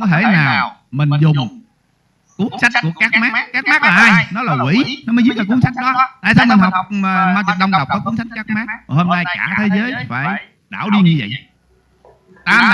không có thể nào mình dùng cuốn sách của các mác các mác là ai? nó là quỷ. nó mới viết ra cuốn sách đó. tại sao mình học mà ma kịch đông đọc có cuốn sách các mác hôm nay cả thế giới phải đảo điên như vậy tam